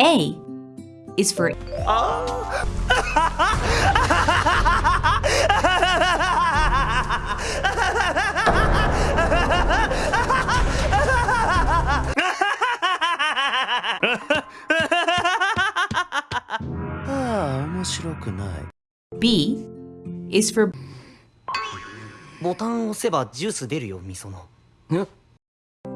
A is for ああ面白くない B is for ボタンを押せばジュース出るよみその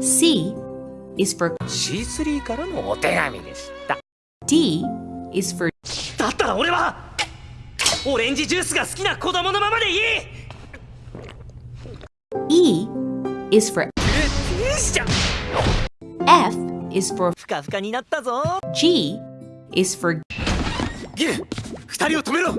C is for C3 からのお手紙でした。D is for だったら俺はオレンジジュースが好きな子供のままでいい。E is for F is for ふかふかになったぞ。G is for ギル二人を止めろ。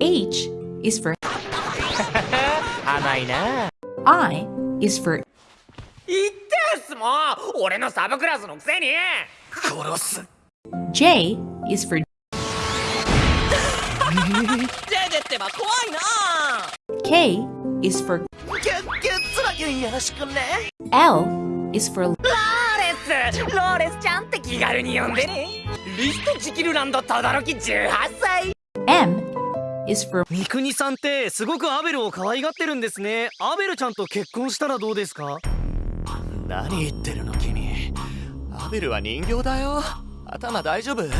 H is for 甘いな。I is for 言ってんすもう俺のサブクラスのくせに殺す J is for ジェジェってば怖いな K is for ゲッゲッツラゲンよろしくね L is for ローレスローレスちゃんって気軽に呼んでねリストジキルランド轟18歳 M is for 三国さんってすごくアベルを可愛がってるんですねアベルちゃんと結婚したらどうですか何言ってるの君アベルは人形だよ頭大丈夫ほん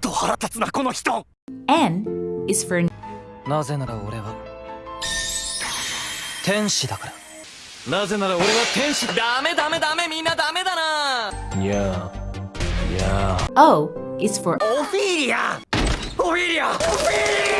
と腹立つなこの人 N is for なぜなら俺は天使だからなぜなら俺は天使ダメダメダメみんなダメだなにゃーにゃー O is for オフィリアオフィリアオフィリ